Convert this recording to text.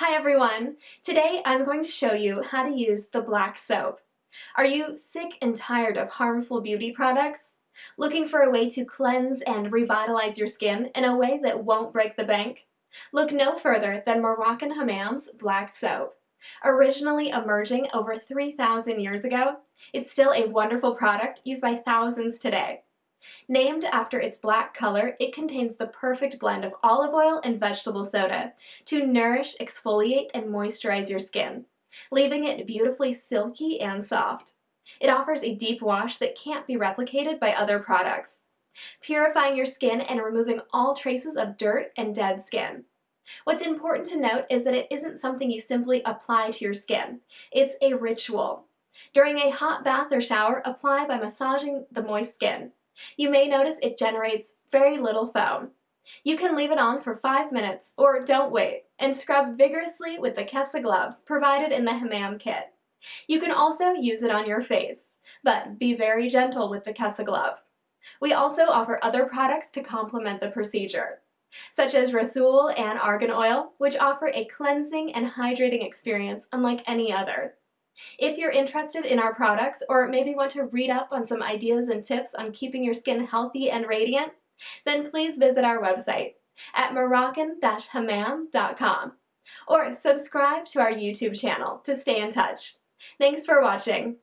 Hi everyone! Today I'm going to show you how to use the black soap. Are you sick and tired of harmful beauty products? Looking for a way to cleanse and revitalize your skin in a way that won't break the bank? Look no further than Moroccan Hammam's black soap. Originally emerging over 3,000 years ago, it's still a wonderful product used by thousands today. Named after its black color, it contains the perfect blend of olive oil and vegetable soda to nourish, exfoliate, and moisturize your skin, leaving it beautifully silky and soft. It offers a deep wash that can't be replicated by other products, purifying your skin and removing all traces of dirt and dead skin. What's important to note is that it isn't something you simply apply to your skin. It's a ritual. During a hot bath or shower, apply by massaging the moist skin. You may notice it generates very little foam. You can leave it on for 5 minutes, or don't wait, and scrub vigorously with the Kessa glove provided in the Hammam kit. You can also use it on your face, but be very gentle with the Kessa glove. We also offer other products to complement the procedure, such as Rasul and Argan Oil, which offer a cleansing and hydrating experience unlike any other. If you're interested in our products or maybe want to read up on some ideas and tips on keeping your skin healthy and radiant, then please visit our website at moroccan-hammam.com or subscribe to our YouTube channel to stay in touch. Thanks for watching.